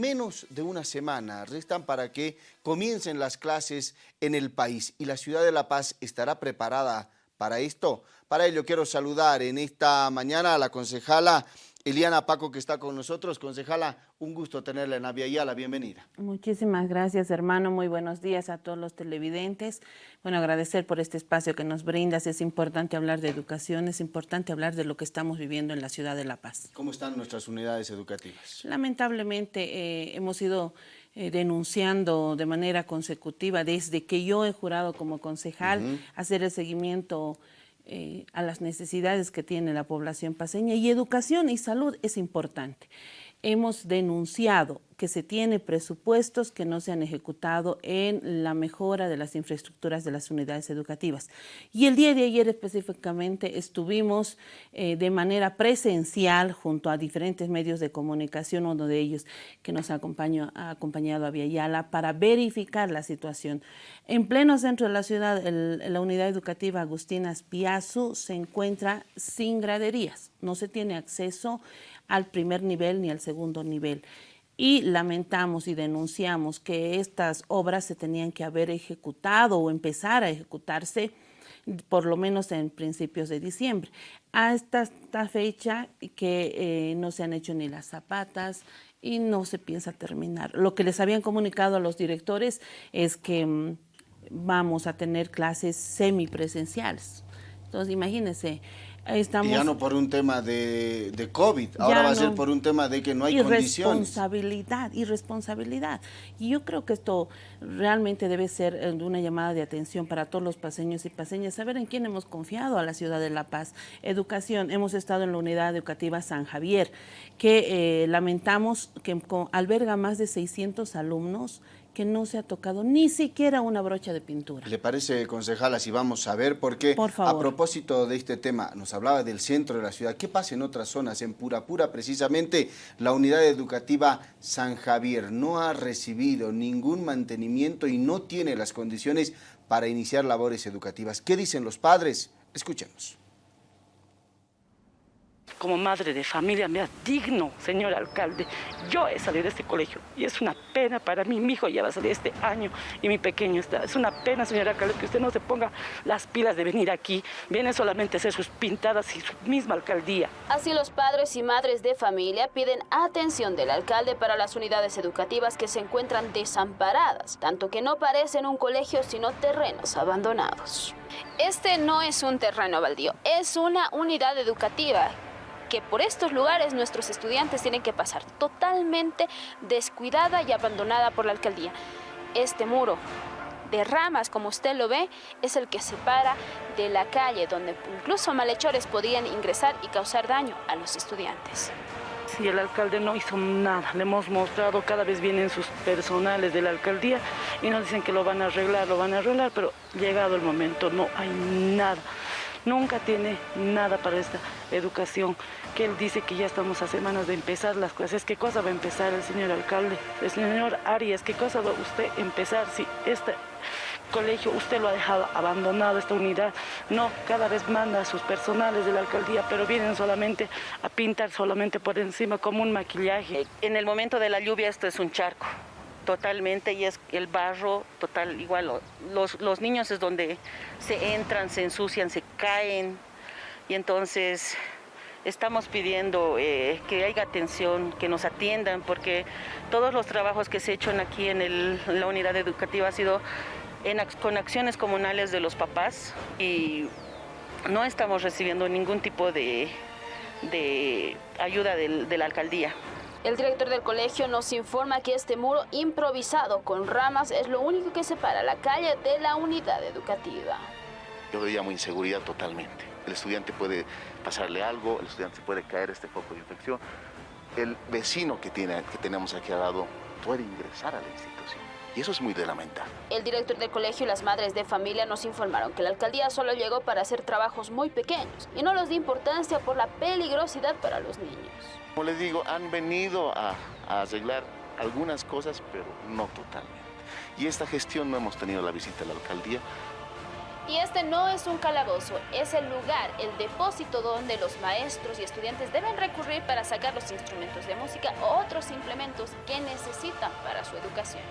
Menos de una semana restan para que comiencen las clases en el país y la ciudad de La Paz estará preparada para esto. Para ello quiero saludar en esta mañana a la concejala Eliana Paco que está con nosotros. Concejala, un gusto tenerla en la bienvenida. Muchísimas gracias hermano, muy buenos días a todos los televidentes. Bueno, agradecer por este espacio que nos brindas, es importante hablar de educación, es importante hablar de lo que estamos viviendo en la ciudad de La Paz. ¿Cómo están nuestras unidades educativas? Lamentablemente eh, hemos ido eh, denunciando de manera consecutiva desde que yo he jurado como concejal hacer el seguimiento eh, a las necesidades que tiene la población paseña y educación y salud es importante. Hemos denunciado que se tiene presupuestos que no se han ejecutado en la mejora de las infraestructuras de las unidades educativas. Y el día de ayer específicamente estuvimos eh, de manera presencial junto a diferentes medios de comunicación, uno de ellos que nos acompañó, ha acompañado a Viayala para verificar la situación. En pleno centro de la ciudad, la unidad educativa Agustina Piazzu se encuentra sin graderías, no se tiene acceso al primer nivel ni al segundo nivel y lamentamos y denunciamos que estas obras se tenían que haber ejecutado o empezar a ejecutarse por lo menos en principios de diciembre. A esta, fecha que eh, no se han hecho ni las zapatas y no se piensa terminar. Lo que les habían comunicado a los directores es que mm, vamos a tener clases semipresenciales. Entonces, imagínense, y ya no por un tema de, de COVID, ahora va a ser por un tema de que no hay condiciones. Irresponsabilidad, irresponsabilidad. Y yo creo que esto realmente debe ser eh, una llamada de atención para todos los paseños y paseñas, saber en quién hemos confiado a la ciudad de La Paz. Educación, hemos estado en la unidad educativa San Javier, que eh, lamentamos que alberga más de 600 alumnos que no se ha tocado ni siquiera una brocha de pintura. ¿Le parece, concejala, si vamos a ver? Porque Por a propósito de este tema, nos hablaba del centro de la ciudad. ¿Qué pasa en otras zonas? En Pura Pura, precisamente, la unidad educativa San Javier no ha recibido ningún mantenimiento y no tiene las condiciones para iniciar labores educativas. ¿Qué dicen los padres? Escuchemos como madre de familia, me digno, señor alcalde. Yo he salido de este colegio y es una pena para mí. Mi hijo ya va a salir este año y mi pequeño está. Es una pena, señor alcalde, que usted no se ponga las pilas de venir aquí. Viene solamente a hacer sus pintadas y su misma alcaldía. Así los padres y madres de familia piden atención del alcalde para las unidades educativas que se encuentran desamparadas, tanto que no parecen un colegio sino terrenos abandonados. Este no es un terreno baldío, es una unidad educativa que por estos lugares nuestros estudiantes tienen que pasar totalmente descuidada y abandonada por la alcaldía. Este muro de ramas, como usted lo ve, es el que separa de la calle, donde incluso malhechores podían ingresar y causar daño a los estudiantes. Sí, el alcalde no hizo nada. Le hemos mostrado, cada vez vienen sus personales de la alcaldía y nos dicen que lo van a arreglar, lo van a arreglar, pero llegado el momento no hay nada nunca tiene nada para esta educación, que él dice que ya estamos a semanas de empezar las clases. ¿Qué cosa va a empezar el señor alcalde? El señor Arias, ¿qué cosa va usted empezar si este colegio usted lo ha dejado abandonado, esta unidad? No, cada vez manda a sus personales de la alcaldía, pero vienen solamente a pintar solamente por encima como un maquillaje. En el momento de la lluvia esto es un charco totalmente y es el barro total igual. Los, los niños es donde se entran, se ensucian, se caen y entonces estamos pidiendo eh, que haya atención, que nos atiendan, porque todos los trabajos que se hecho aquí en, la unidad educativa ha sido con acciones comunales de los papás y no estamos recibiendo ningún tipo de, ayuda de la alcaldía. El director del colegio nos informa que este muro improvisado con ramas es lo único que separa la calle de la unidad educativa. Yo le llamo inseguridad totalmente. El estudiante puede pasarle algo, el estudiante puede caer este foco de infección. El vecino que, tiene, que tenemos aquí al lado puede ingresar a la institución. Y eso es muy de lamentar. El director del colegio y las madres de familia nos informaron que la alcaldía solo llegó para hacer trabajos muy pequeños y no los dio importancia por la peligrosidad para los niños. Como les digo, han venido a, arreglar algunas cosas, pero no totalmente. Y esta gestión no hemos tenido la visita de la alcaldía Y este no es un calabozo, es el lugar, el depósito donde los maestros y estudiantes deben recurrir para sacar los instrumentos de música o otros implementos que necesitan para su educación.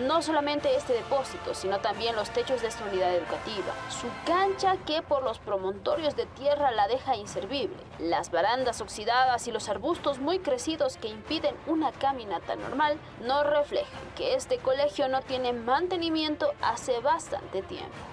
No solamente este depósito, sino también los techos de esta unidad educativa, su cancha que por los promontorios de tierra la deja inservible, las barandas oxidadas y los arbustos muy crecidos que impiden una caminata normal, nos reflejan que este colegio no tiene mantenimiento hace bastante tiempo.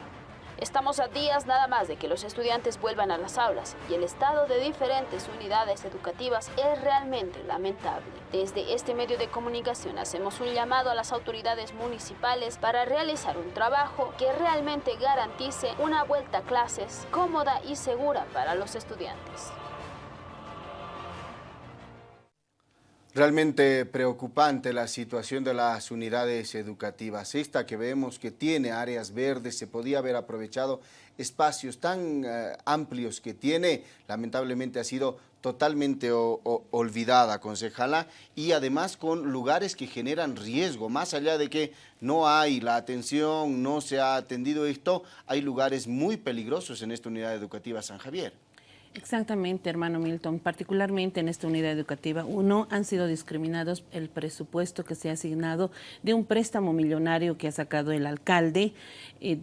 Estamos a días nada más de que los estudiantes vuelvan a las aulas y el estado de diferentes unidades educativas es realmente lamentable. Desde este medio de comunicación hacemos un llamado a las autoridades municipales para realizar un trabajo que realmente garantice una vuelta a clases cómoda y segura para los estudiantes. Realmente preocupante la situación de las unidades educativas. Esta que vemos que tiene áreas verdes, se podía haber aprovechado espacios tan eh, amplios que tiene, lamentablemente ha sido totalmente olvidada, concejala, y además con lugares que generan riesgo, más allá de que no hay la atención, no se ha atendido esto, hay lugares muy peligrosos en esta unidad educativa San Javier. Exactamente, hermano Milton. Particularmente en esta unidad educativa, uno, han sido discriminados el presupuesto que se ha asignado de un préstamo millonario que ha sacado el alcalde. Eh,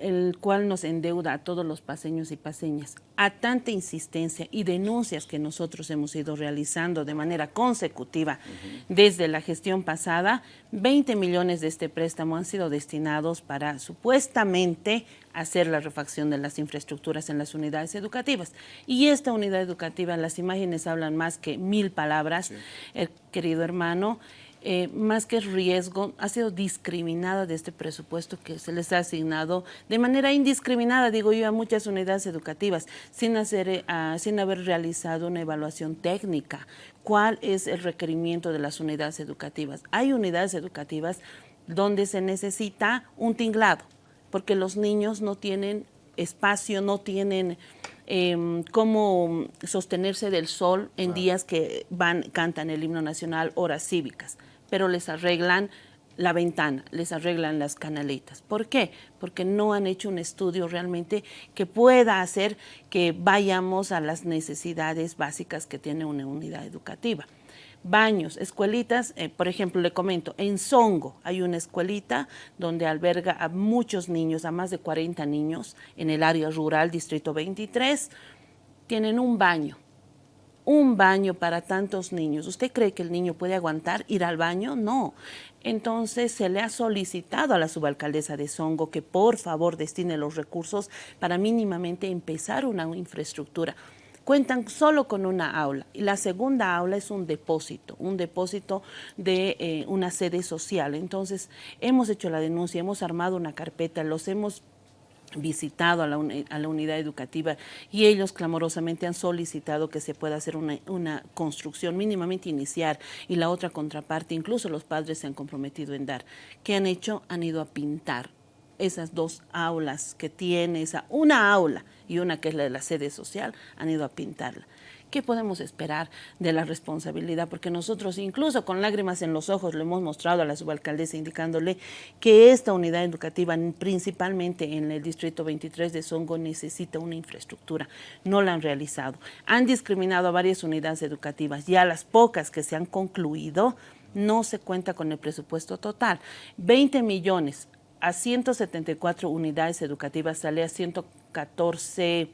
el cual nos endeuda a todos los paseños y paseñas. A tanta insistencia y denuncias que nosotros hemos ido realizando de manera consecutiva desde la gestión pasada, 20 millones de este préstamo han sido destinados para supuestamente hacer la refacción de las infraestructuras en las unidades educativas. Y esta unidad educativa, las imágenes hablan más que mil palabras, querido hermano, eh, más que riesgo, ha sido discriminada de este presupuesto que se les ha asignado de manera indiscriminada, digo yo, a muchas unidades educativas, sin, hacer, eh, sin haber realizado una evaluación técnica. ¿Cuál es el requerimiento de las unidades educativas? Hay unidades educativas donde se necesita un tinglado, porque los niños no tienen espacio, no tienen em, cómo sostenerse del sol en días que van, cantan el himno nacional, horas cívicas pero les arreglan la ventana, les arreglan las canaletas. ¿Por qué? Porque no han hecho un estudio realmente que pueda hacer que vayamos a las necesidades básicas que tiene una unidad educativa. Baños, escuelitas, eh, por ejemplo, le comento, en Songo hay una escuelita donde alberga a muchos niños, a más de 40 niños, en el área rural, Distrito 23, tienen un baño, un baño para tantos niños. ¿Usted cree que el niño puede aguantar ir al baño? No. Entonces se le ha solicitado a la subalcaldesa de Songo que por favor destine los recursos para mínimamente empezar una infraestructura. Cuentan solo con una aula y la segunda aula es un depósito, un depósito de eh, una sede social. Entonces hemos hecho la denuncia, hemos armado una carpeta, los hemos visitado a la, unidad educativa y ellos clamorosamente han solicitado que se pueda hacer una, una, construcción mínimamente iniciar y la otra contraparte, incluso los padres se han comprometido en dar. ¿Qué han hecho? Han ido a pintar esas dos aulas que tiene, esa, una aula y una que es la de la sede social, han ido a pintarla. ¿Qué podemos esperar de la responsabilidad? Porque nosotros incluso con lágrimas en los ojos le hemos mostrado a la subalcaldesa indicándole que esta unidad educativa, principalmente en el distrito 23 de Songo, necesita una infraestructura. No la han realizado. Han discriminado a varias unidades educativas y a las pocas que se han concluido no se cuenta con el presupuesto total. 20 millones a 174 unidades educativas sale a 114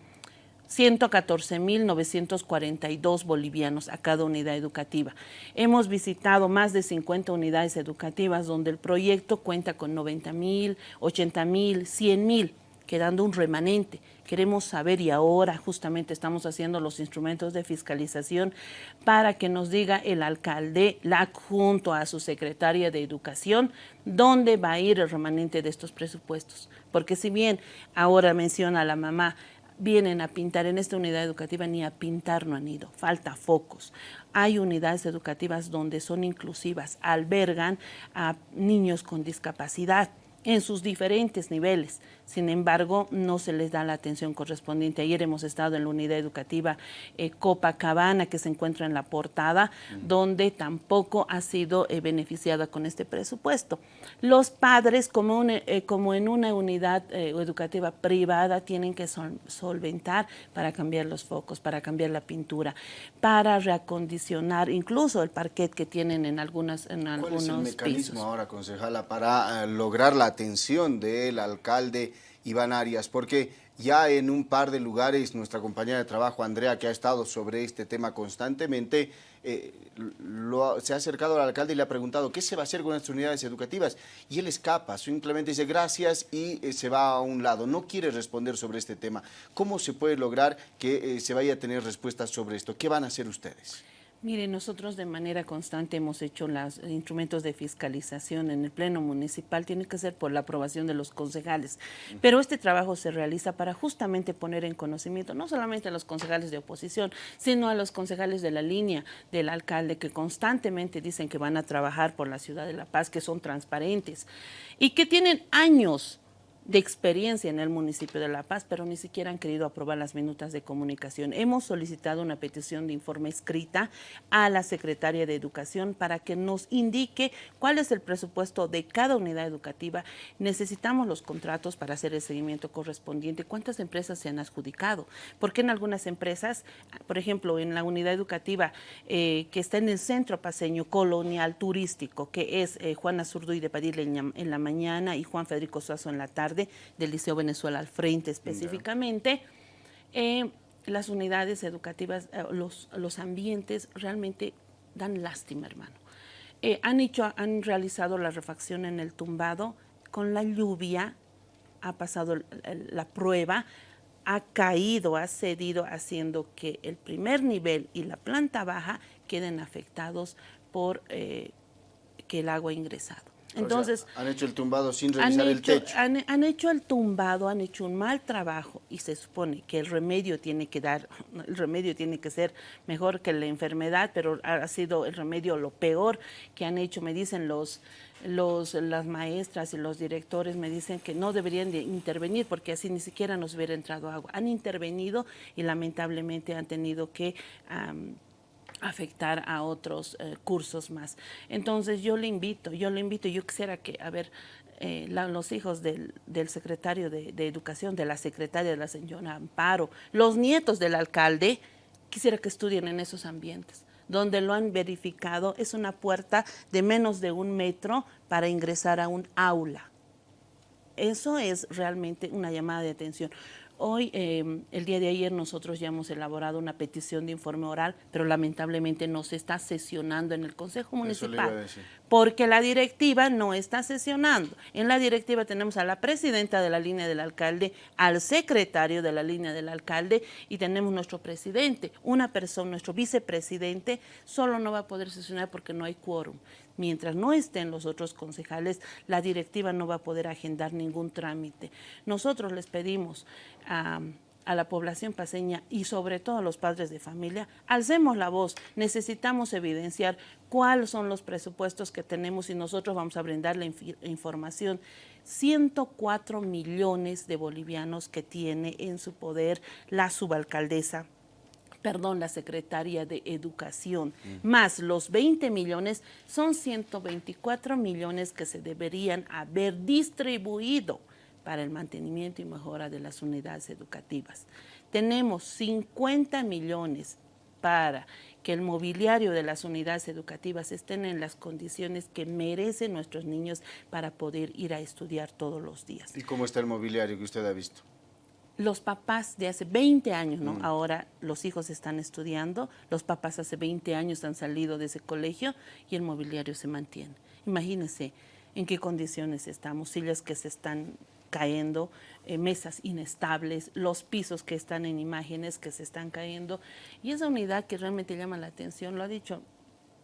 114.942 bolivianos a cada unidad educativa. Hemos visitado más de 50 unidades educativas donde el proyecto cuenta con 90.000, 80.000, 100.000, quedando un remanente. Queremos saber y ahora justamente estamos haciendo los instrumentos de fiscalización para que nos diga el alcalde, la junto a su secretaria de Educación, dónde va a ir el remanente de estos presupuestos. Porque si bien ahora menciona la mamá, vienen a pintar en esta unidad educativa, ni a pintar no han ido, falta focos. Hay unidades educativas donde son inclusivas, albergan a niños con discapacidad en sus diferentes niveles, sin embargo, no se les da la atención correspondiente. Ayer hemos estado en la unidad educativa eh, Copacabana, que se encuentra en la portada, donde tampoco ha sido eh, beneficiada con este presupuesto. Los padres, como, eh, como en una unidad educativa privada, tienen que solventar para cambiar los focos, para cambiar la pintura, para reacondicionar incluso el parquet que tienen en, algunas, en ¿Cuál algunos es el mecanismo ahora, concejala, para lograr la atención del alcalde Iván Arias, porque ya en un par de lugares nuestra compañera de trabajo, Andrea, que ha estado sobre este tema constantemente, eh, se ha acercado al alcalde y le ha preguntado qué se va a hacer con las unidades educativas. Y él escapa, simplemente dice gracias y eh, se va a un lado. No quiere responder sobre este tema. ¿Cómo se puede lograr que eh, se vaya a tener respuestas sobre esto? ¿Qué van a hacer ustedes? Mire, nosotros de manera constante hemos hecho los instrumentos de fiscalización en el Pleno Municipal, tiene que ser por la aprobación de los concejales, pero este trabajo se realiza para justamente poner en conocimiento no solamente a los concejales de oposición, sino a los concejales de la línea del alcalde que constantemente dicen que van a trabajar por la ciudad de La Paz, que son transparentes y que tienen años de experiencia en el municipio de La Paz, pero ni siquiera han querido aprobar las minutas de comunicación. Hemos solicitado una petición de informe escrita a la Secretaria de Educación para que nos indique cuál es el presupuesto de cada unidad educativa. Necesitamos los contratos para hacer el seguimiento correspondiente. ¿Cuántas empresas se han adjudicado? Porque en algunas empresas, por ejemplo, en la unidad educativa eh, que está en el centro paseño colonial turístico, que es eh, Juana Zurduy de Padilla en la mañana y Juan Federico Suazo en la tarde, del Liceo Venezuela al frente específicamente. Eh, las unidades educativas, eh, los, los ambientes realmente dan lástima, hermano. Eh, han, hecho, han realizado la refacción en el tumbado, con la lluvia ha pasado la prueba, ha caído, ha cedido, haciendo que el primer nivel y la planta baja queden afectados por que el agua ha ingresado. Entonces, han hecho el tumbado sin revisar el techo. Han, hecho el tumbado, han hecho un mal trabajo y se supone que el remedio tiene que dar, el remedio tiene que ser mejor que la enfermedad, pero ha sido el remedio lo peor que han hecho, me dicen los, los, las maestras y los directores me dicen que no deberían de intervenir porque así ni siquiera nos hubiera entrado agua. Han intervenido y lamentablemente han tenido que afectar a otros eh, cursos más. Entonces yo le invito, yo le invito, yo quisiera que, a ver, eh, los hijos del, secretario de, Educación, de la secretaria de la señora Amparo, los nietos del alcalde, quisiera que estudien en esos ambientes donde lo han verificado, es una puerta de menos de un metro para ingresar a un aula. Eso es realmente una llamada de atención. Hoy, em, el día de ayer, nosotros ya hemos elaborado una petición de informe oral, pero lamentablemente no se está sesionando en el Consejo Municipal, porque la directiva no está sesionando. En la directiva tenemos a la presidenta de la línea del alcalde, al secretario de la línea del alcalde y tenemos nuestro presidente. Una persona, nuestro vicepresidente, solo no va a poder sesionar porque no hay quórum mientras no estén los otros concejales, la directiva no va a poder agendar ningún trámite. Nosotros les pedimos a, la población paseña y sobre todo a los padres de familia, alcemos la voz, necesitamos evidenciar cuáles son los presupuestos que tenemos y nosotros vamos a brindar la información. 104 millones de bolivianos que tiene en su poder la subalcaldesa perdón, la Secretaría de Educación, más los 20 millones, son 124 millones que se deberían haber distribuido para el mantenimiento y mejora de las unidades educativas. Tenemos 50 millones para que el mobiliario de las unidades educativas estén en las condiciones que merecen nuestros niños para poder ir a estudiar todos los días. ¿Y cómo está el mobiliario que usted ha visto? los papás de hace 20 años, ¿no? Mm. Ahora los hijos están estudiando, los papás hace 20 años han salido de ese colegio y el mobiliario se mantiene. Imagínense en qué condiciones estamos, sillas que se están cayendo, eh, mesas inestables, los pisos que están en imágenes que se están cayendo. Y esa unidad que realmente llama la atención, lo ha dicho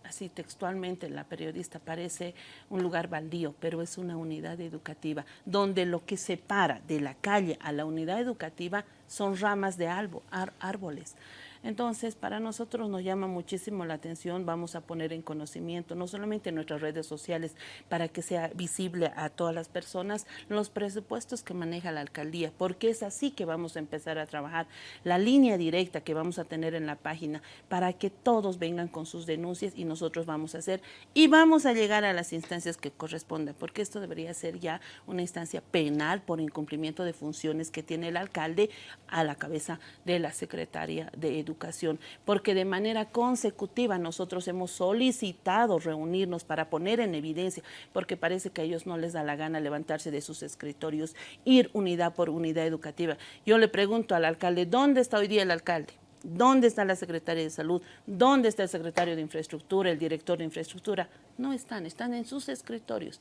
así textualmente la periodista, parece un lugar baldío, pero es una unidad educativa, donde lo que separa de la calle a la unidad educativa son ramas de árboles. Entonces, para nosotros nos llama muchísimo la atención, vamos a poner en conocimiento, no solamente en nuestras redes sociales, para que sea visible a todas las personas, los presupuestos que maneja la alcaldía, porque es así que vamos a empezar a trabajar. La línea directa que vamos a tener en la página, para que todos vengan con sus denuncias y nosotros vamos a hacer, y vamos a llegar a las instancias que correspondan, porque esto debería ser ya una instancia penal por incumplimiento de funciones que tiene el alcalde a la cabeza de la secretaria de Educación, porque de manera consecutiva nosotros hemos solicitado reunirnos para poner en evidencia, porque parece que a ellos no les da la gana levantarse de sus escritorios, ir unidad por unidad educativa. Yo le pregunto al alcalde, ¿dónde está hoy día el alcalde? ¿Dónde está la secretaria de Salud? ¿Dónde está el secretario de Infraestructura, el director de Infraestructura? No están, están en sus escritorios.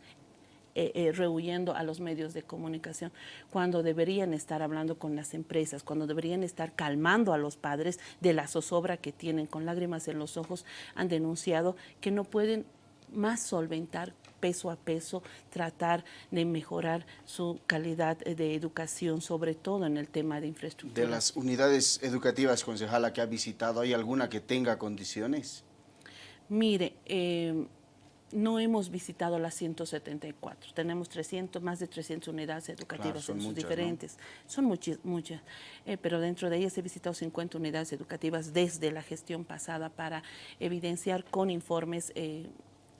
Eh, eh, rehuyendo a los medios de comunicación, cuando deberían estar hablando con las empresas, cuando deberían estar calmando a los padres de la zozobra que tienen con lágrimas en los ojos, han denunciado que no pueden más solventar peso a peso, tratar de mejorar su calidad de educación, sobre todo en el tema de infraestructura. De las unidades educativas, concejala, que ha visitado, ¿hay alguna que tenga condiciones? Mire, eh, no hemos visitado las 174. Tenemos 300, más de 300 unidades educativas en sus diferentes. Son muchas, muchas. Eh, pero dentro de ellas he visitado 50 unidades educativas desde la gestión pasada para evidenciar con informes eh,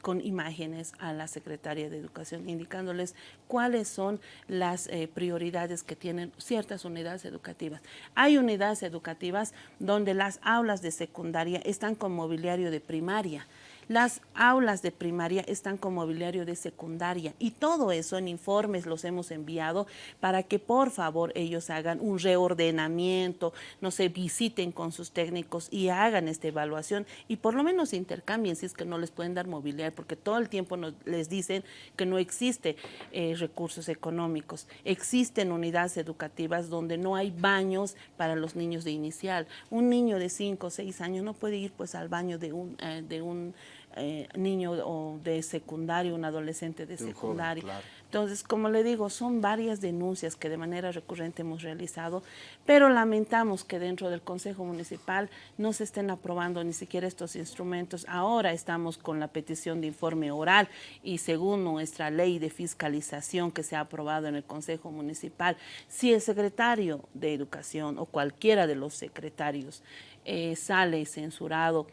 con imágenes a la Secretaría de Educación, indicándoles cuáles son las eh, prioridades que tienen ciertas unidades educativas. Hay unidades educativas donde las aulas de secundaria están con mobiliario de primaria, las aulas de primaria están con mobiliario de secundaria y todo eso en informes los hemos enviado para que por favor ellos hagan un reordenamiento, no se visiten con sus técnicos y hagan esta evaluación y por lo menos intercambien si es que no les pueden dar mobiliario porque todo el tiempo nos, les dicen que no existe eh, recursos económicos. Existen unidades educativas donde no hay baños para los niños de inicial. Un niño de 5 o 6 años no puede ir pues al baño de un, eh, de un eh, niño o de secundario, un adolescente de, secundaria. Entonces, como le digo, son varias denuncias que de manera recurrente hemos realizado, pero lamentamos que dentro del Consejo Municipal no se estén aprobando ni siquiera estos instrumentos. Ahora estamos con la petición de informe oral y según nuestra ley de fiscalización que se ha aprobado en el Consejo Municipal, si el secretario de Educación o cualquiera de los secretarios eh, sale censurado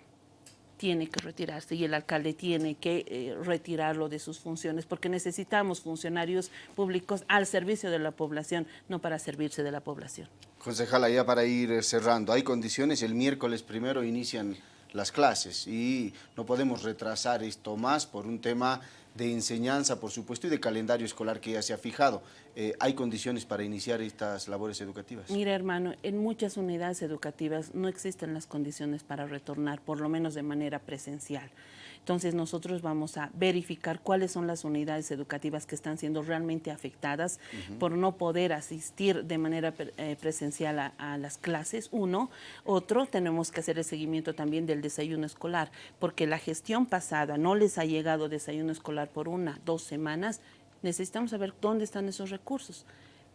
tiene que retirarse y el alcalde tiene que eh, retirarlo de sus funciones porque necesitamos funcionarios públicos al servicio de la población, no para servirse de la población. Concejala, ya para ir cerrando, hay condiciones, el miércoles primero inician las clases y no podemos retrasar esto más por un tema de enseñanza, por supuesto, y de calendario escolar que ya se ha fijado. Eh, ¿Hay condiciones para iniciar estas labores educativas? Mira, hermano, en muchas unidades educativas no existen las condiciones para retornar, por lo menos de manera presencial. Entonces nosotros vamos a verificar cuáles son las unidades educativas que están siendo realmente afectadas por no poder asistir de manera eh, presencial a, a, las clases, uno. Otro, tenemos que hacer el seguimiento también del desayuno escolar, porque la gestión pasada no les ha llegado desayuno escolar por una, dos semanas, necesitamos saber dónde están esos recursos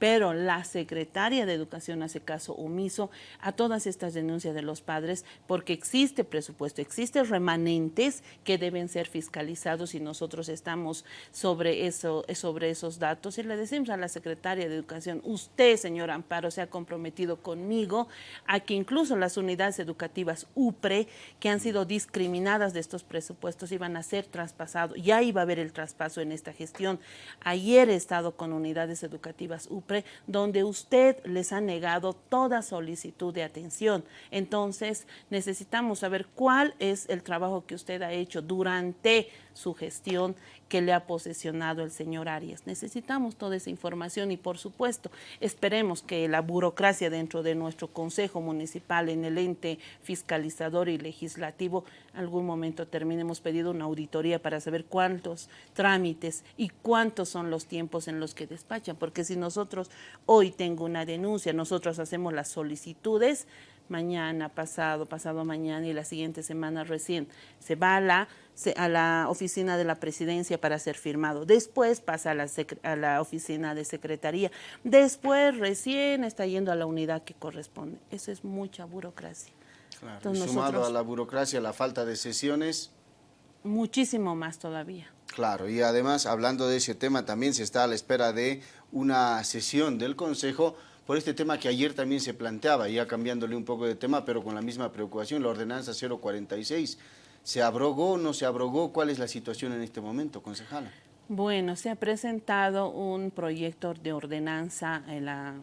pero la secretaria de Educación hace caso omiso a todas estas denuncias de los padres porque existe presupuesto, existe remanentes que deben ser fiscalizados y nosotros estamos sobre, eso, sobre esos datos y le decimos a la secretaria de Educación, usted, señor Amparo, se ha comprometido conmigo a que incluso las unidades educativas UPRE que han sido discriminadas de estos presupuestos iban a ser traspasados, ya iba a haber el traspaso en esta gestión. Ayer he estado con unidades educativas UPRE donde usted les ha negado toda solicitud de atención. Entonces, necesitamos saber cuál es el trabajo que usted ha hecho durante su gestión que le ha posesionado el señor Arias. Necesitamos toda esa información y, por supuesto, esperemos que la burocracia dentro de nuestro Consejo Municipal, en el ente fiscalizador y legislativo, algún momento termine. Hemos pedido una auditoría para saber cuántos trámites y cuántos son los tiempos en los que despachan, porque si nosotros hoy tengo una denuncia, nosotros hacemos las solicitudes, mañana, pasado, pasado mañana y la siguiente semana recién se va a la, a la oficina de la presidencia para ser firmado. Después pasa a la, a la oficina de secretaría. Después recién está yendo a la unidad que corresponde. Eso es mucha burocracia. sumado a la burocracia, la falta de sesiones. Muchísimo más todavía. Claro, y además, hablando de ese tema, también se está a la espera de una sesión del Consejo por este tema que ayer también se planteaba, ya cambiándole un poco de tema, pero con la misma preocupación, la ordenanza 046. ¿Se abrogó o no se abrogó? ¿Cuál es la situación en este momento, concejala? Bueno, se ha presentado un proyecto de ordenanza en la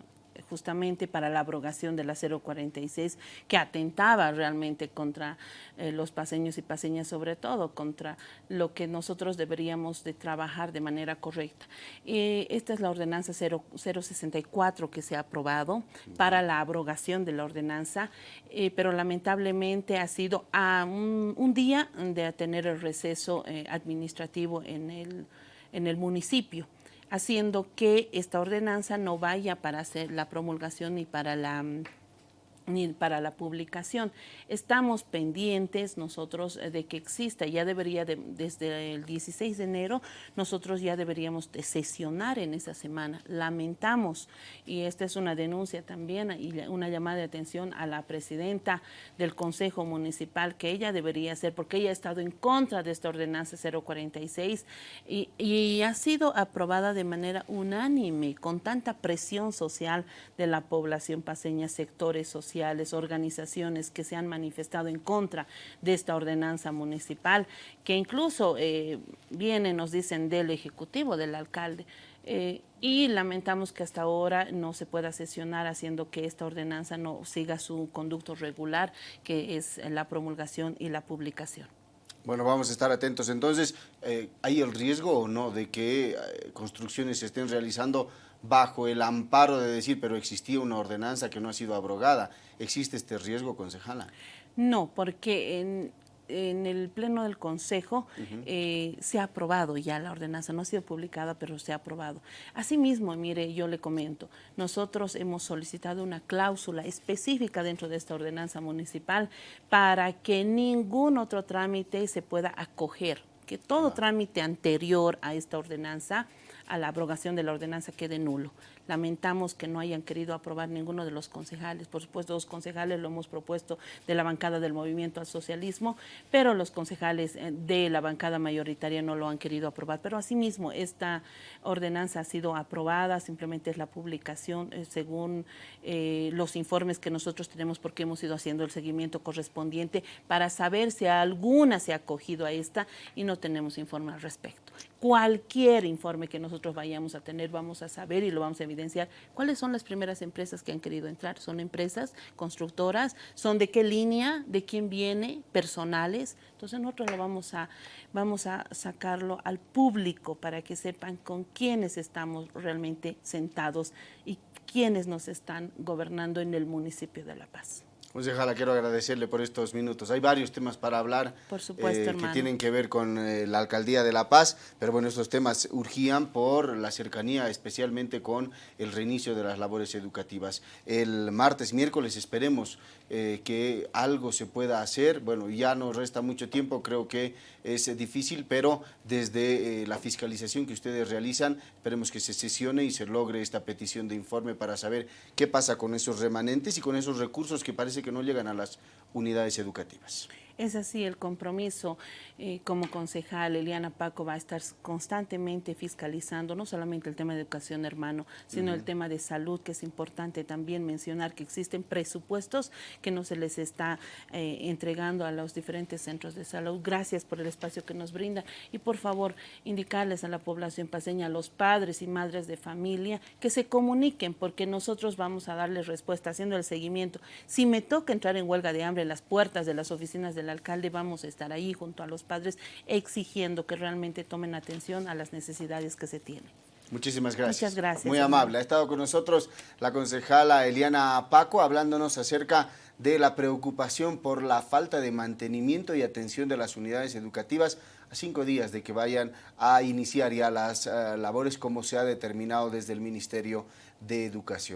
justamente para la abrogación de la 046 que atentaba realmente contra eh, los paseños y paseñas, sobre todo contra lo que nosotros deberíamos de trabajar de manera correcta. Y esta es la ordenanza 064 que se ha aprobado para la abrogación de la ordenanza, eh, pero lamentablemente ha sido a un, día de tener el receso eh, administrativo en el, en el municipio haciendo que esta ordenanza no vaya para hacer la promulgación ni para la ni para la publicación. Estamos pendientes nosotros eh, de que exista, ya debería, desde el 16 de enero, nosotros ya deberíamos de sesionar en esa semana. Lamentamos, y esta es una denuncia también y una llamada de atención a la presidenta del Consejo Municipal, que ella debería hacer, porque ella ha estado en contra de esta ordenanza 046 y, y ha sido aprobada de manera unánime, con tanta presión social de la población paseña, sectores sociales, organizaciones que se han manifestado en contra de esta ordenanza municipal, que incluso eh, vienen, nos dicen, del Ejecutivo, del alcalde. Eh, y lamentamos que hasta ahora no se pueda sesionar haciendo que esta ordenanza no siga su conducto regular, que es la promulgación y la publicación. Bueno, vamos a estar atentos. Entonces, eh, ¿hay el riesgo o no de que construcciones se estén realizando bajo el amparo de decir, pero existía una ordenanza que no ha sido abrogada. ¿Existe este riesgo, concejala? No, porque en, el pleno del Consejo eh, se ha aprobado ya la ordenanza, no ha sido publicada, pero se ha aprobado. Asimismo, mire, yo le comento, nosotros hemos solicitado una cláusula específica dentro de esta ordenanza municipal para que ningún otro trámite se pueda acoger, que todo trámite anterior a esta ordenanza a la abrogación de la ordenanza quede nulo. Lamentamos que no hayan querido aprobar ninguno de los concejales. Por supuesto, los concejales lo hemos propuesto de la bancada del Movimiento al Socialismo, pero los concejales eh, de la bancada mayoritaria no lo han querido aprobar. Pero asimismo, esta ordenanza ha sido aprobada, simplemente es la publicación eh, según eh, los informes que nosotros tenemos porque hemos ido haciendo el seguimiento correspondiente para saber si alguna se ha acogido a esta y no tenemos informe al respecto. Cualquier informe que nosotros vayamos a tener, vamos a saber y lo vamos a evidenciar cuáles son las primeras empresas que han querido entrar. ¿Son empresas constructoras? ¿Son de qué línea? ¿De quién viene? ¿Personales? Entonces nosotros lo vamos a, vamos a sacarlo al público para que sepan con quiénes estamos realmente sentados y quiénes nos están gobernando en el municipio de La Paz. Concejala, quiero agradecerle por estos minutos. Hay varios temas para hablar por supuesto, eh, que tienen que ver con eh, la Alcaldía de La Paz, pero bueno, estos temas urgían por la cercanía, especialmente con el reinicio de las labores educativas. El martes, miércoles, esperemos eh, que algo se pueda hacer. Bueno, ya nos resta mucho tiempo, creo que es difícil, pero desde la fiscalización que ustedes realizan, esperemos que se sesione y se logre esta petición de informe para saber qué pasa con esos remanentes y con esos recursos que parece que no llegan a las unidades educativas. Es así el compromiso eh, como concejal. Eliana Paco va a estar constantemente fiscalizando no solamente el tema de educación, hermano, sino el tema de salud, que es importante también mencionar que existen presupuestos que no se les está eh, entregando a los diferentes centros de salud. Gracias por el espacio que nos brinda y por favor indicarles a la población paseña, a los padres y madres de familia, que se comuniquen porque nosotros vamos a darles respuesta haciendo el seguimiento. Si me toca entrar en huelga de hambre las puertas de las oficinas de la alcalde vamos a estar ahí junto a los padres exigiendo que realmente tomen atención a las necesidades que se tienen. Muchísimas gracias. Muchas gracias. Muy amable. Ha estado con nosotros la concejala Eliana Paco hablándonos acerca de la preocupación por la falta de mantenimiento y atención de las unidades educativas a cinco días de que vayan a iniciar ya las eh, labores como se ha determinado desde el Ministerio de Educación.